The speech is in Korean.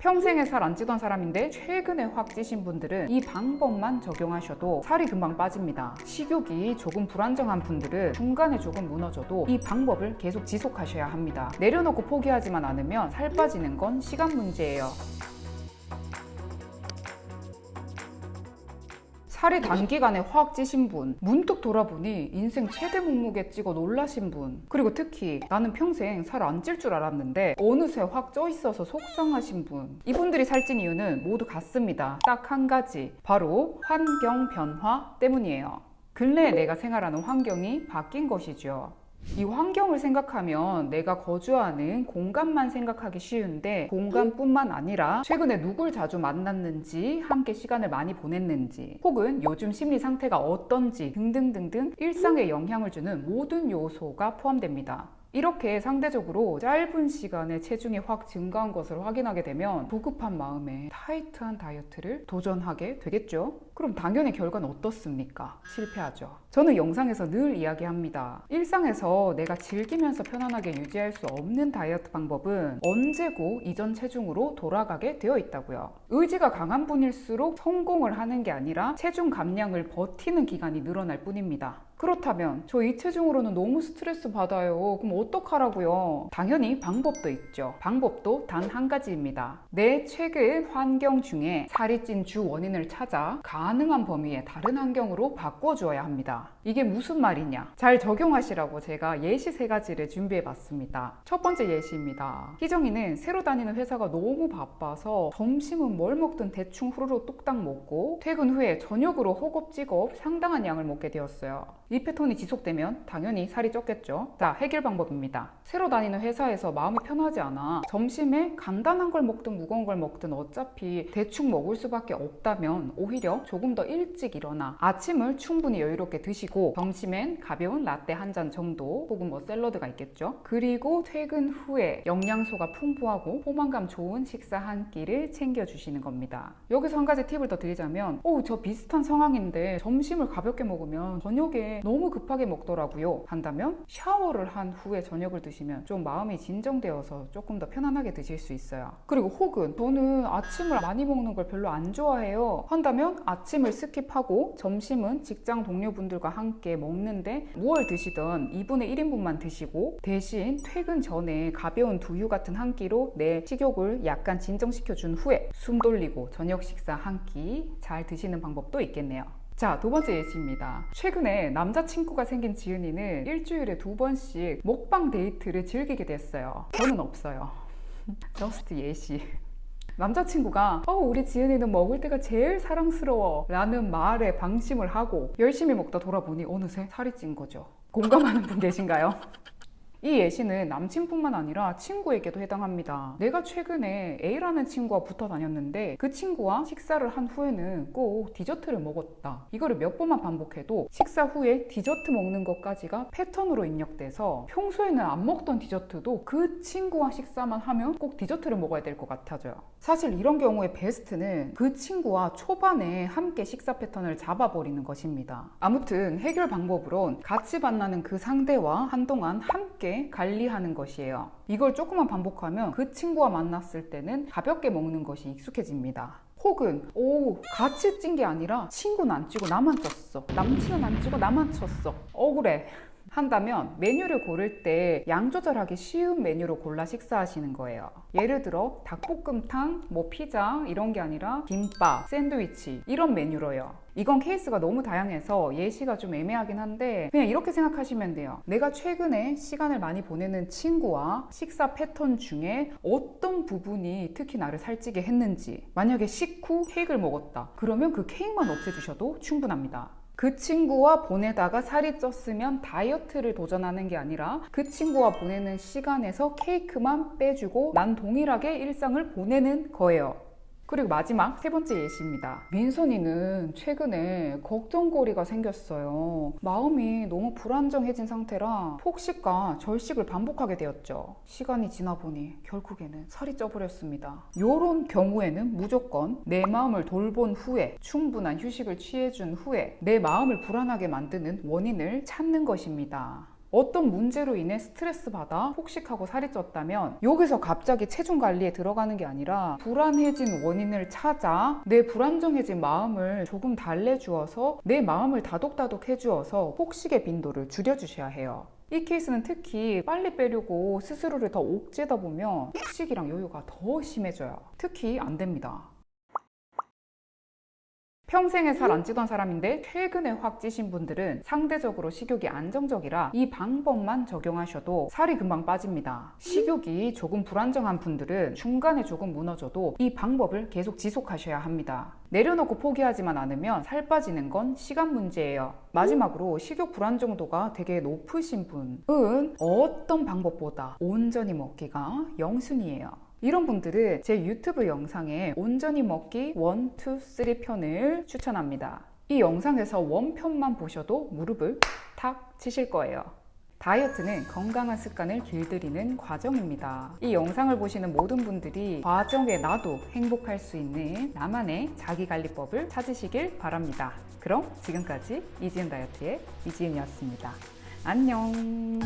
평생에 살 안 찌던 사람인데 최근에 확 찌신 분들은 이 방법만 적용하셔도 살이 금방 빠집니다. 식욕이 조금 불안정한 분들은 중간에 조금 무너져도 이 방법을 계속 지속하셔야 합니다. 내려놓고 포기하지만 않으면 살 빠지는 건 시간 문제예요. 살이 단기간에 확 찌신 분, 문득 돌아보니 인생 최대 몸무게 찍어 놀라신 분, 그리고 특히 나는 평생 살 안 찔 줄 알았는데 어느새 확 쪄 있어서 속상하신 분. 이분들이 살찐 이유는 모두 같습니다. 딱 한 가지. 바로 환경 변화 때문이에요. 근래에 내가 생활하는 환경이 바뀐 것이죠. 이 환경을 생각하면 내가 거주하는 공간만 생각하기 쉬운데 공간뿐만 아니라 최근에 누굴 자주 만났는지 함께 시간을 많이 보냈는지 혹은 요즘 심리 상태가 어떤지 등등등등 일상에 영향을 주는 모든 요소가 포함됩니다. 이렇게 상대적으로 짧은 시간에 체중이 확 증가한 것을 확인하게 되면 조급한 마음에 타이트한 다이어트를 도전하게 되겠죠? 그럼 당연히 결과는 어떻습니까? 실패하죠. 저는 영상에서 늘 이야기합니다. 일상에서 내가 즐기면서 편안하게 유지할 수 없는 다이어트 방법은 언제고 이전 체중으로 돌아가게 되어 있다고요. 의지가 강한 분일수록 성공을 하는 게 아니라 체중 감량을 버티는 기간이 늘어날 뿐입니다. 그렇다면 저 이 체중으로는 너무 스트레스 받아요. 그럼 어떡하라고요? 당연히 방법도 있죠. 방법도 단 한 가지입니다. 내 최근 환경 중에 살이 찐 주 원인을 찾아 가능한 범위의 다른 환경으로 바꿔주어야 합니다. 이게 무슨 말이냐? 잘 적용하시라고 제가 예시 세 가지를 준비해 봤습니다. 첫 번째 예시입니다. 희정이는 새로 다니는 회사가 너무 바빠서 점심은 뭘 먹든 대충 후루룩 뚝딱 먹고 퇴근 후에 저녁으로 허겁지겁 상당한 양을 먹게 되었어요. 이 패턴이 지속되면 당연히 살이 쪘겠죠. 자, 해결 방법입니다. 새로 다니는 회사에서 마음이 편하지 않아 점심에 간단한 걸 먹든 무거운 걸 먹든 어차피 대충 먹을 수밖에 없다면 오히려 조금 더 일찍 일어나 아침을 충분히 여유롭게 드시고 점심엔 가벼운 라떼 한 잔 정도 혹은 뭐 샐러드가 있겠죠. 그리고 퇴근 후에 영양소가 풍부하고 포만감 좋은 식사 한 끼를 챙겨주시는 겁니다. 여기서 한 가지 팁을 더 드리자면 오, 저 비슷한 상황인데 점심을 가볍게 먹으면 저녁에 너무 급하게 먹더라고요. 한다면 샤워를 한 후에 저녁을 드시면 좀 마음이 진정되어서 조금 더 편안하게 드실 수 있어요. 그리고 혹은 저는 아침을 많이 먹는 걸 별로 안 좋아해요. 한다면 아침을 skip하고 점심은 직장 동료분들과 함께 먹는데 무얼 드시든 2분의 1인분만 드시고 대신 퇴근 전에 가벼운 두유 같은 한 끼로 내 식욕을 약간 진정시켜 준 후에 숨 돌리고 저녁 식사 한 끼 잘 드시는 방법도 있겠네요. 자, 두 번째 예시입니다. 최근에 남자친구가 생긴 지은이는 일주일에 두 번씩 먹방 데이트를 즐기게 됐어요. 저는 없어요. just 예시. 남자친구가 어 우리 지은이는 먹을 때가 제일 사랑스러워 라는 말에 방심을 하고 열심히 먹다 돌아보니 어느새 살이 찐 거죠. 공감하는 분 계신가요? 이 예시는 남친뿐만 아니라 친구에게도 해당합니다. 내가 최근에 A라는 친구와 붙어 다녔는데 그 친구와 식사를 한 후에는 꼭 디저트를 먹었다. 이거를 몇 번만 반복해도 식사 후에 디저트 먹는 것까지가 패턴으로 입력돼서 평소에는 안 먹던 디저트도 그 친구와 식사만 하면 꼭 디저트를 먹어야 될 것 같아져요. 사실 이런 경우에 베스트는 그 친구와 초반에 함께 식사 패턴을 잡아버리는 것입니다. 아무튼 해결 방법으론 같이 만나는 그 상대와 한동안 함께 관리하는 것이에요. 이걸 조금만 반복하면 그 친구와 만났을 때는 가볍게 먹는 것이 익숙해집니다. 혹은 오 같이 찐 게 아니라 친구는 안 찌고 나만 쪘어 남친은 안 찌고 나만 쪘어 억울해 한다면 메뉴를 고를 때 양 조절하기 쉬운 메뉴로 골라 식사하시는 거예요. 예를 들어 닭볶음탕, 뭐 피자 이런 게 아니라 김밥, 샌드위치 이런 메뉴로요. 이건 케이스가 너무 다양해서 예시가 좀 애매하긴 한데 그냥 이렇게 생각하시면 돼요. 내가 최근에 시간을 많이 보내는 친구와 식사 패턴 중에 어떤 부분이 특히 나를 살찌게 했는지 만약에 식후 케이크를 먹었다. 그러면 그 케이크만 없애주셔도 충분합니다. 그 친구와 보내다가 살이 쪘으면 다이어트를 도전하는 게 아니라 그 친구와 보내는 시간에서 케이크만 빼주고 난 동일하게 일상을 보내는 거예요. 그리고 마지막 세 번째 예시입니다. 민선이는 최근에 걱정거리가 생겼어요. 마음이 너무 불안정해진 상태라 폭식과 절식을 반복하게 되었죠. 시간이 지나 보니 결국에는 살이 쪄버렸습니다. 이런 경우에는 무조건 내 마음을 돌본 후에 충분한 휴식을 취해준 후에 내 마음을 불안하게 만드는 원인을 찾는 것입니다. 어떤 문제로 인해 스트레스 받아 폭식하고 살이 쪘다면 여기서 갑자기 체중 관리에 들어가는 게 아니라 불안해진 원인을 찾아 내 불안정해진 마음을 조금 달래주어서 내 마음을 다독다독 해주어서 폭식의 빈도를 줄여주셔야 해요. 이 케이스는 특히 빨리 빼려고 스스로를 더 옥죄다 보면 폭식이랑 요요가 더 심해져요. 특히 안 됩니다. 평생에 살 안 찌던 사람인데 최근에 확 찌신 분들은 상대적으로 식욕이 안정적이라 이 방법만 적용하셔도 살이 금방 빠집니다. 식욕이 조금 불안정한 분들은 중간에 조금 무너져도 이 방법을 계속 지속하셔야 합니다. 내려놓고 포기하지만 않으면 살 빠지는 건 시간 문제예요. 마지막으로 식욕 불안 정도가 되게 높으신 분은 어떤 방법보다 온전히 먹기가 영순이에요. 이런 분들은 제 유튜브 영상에 온전히 먹기 1, 2, 3 편을 추천합니다. 이 영상에서 원편만 보셔도 무릎을 탁 치실 거예요. 다이어트는 건강한 습관을 길들이는 과정입니다. 이 영상을 보시는 모든 분들이 과정에 나도 행복할 수 있는 나만의 자기관리법을 찾으시길 바랍니다. 그럼 지금까지 이지은 다이어트의 이지은이었습니다. 안녕!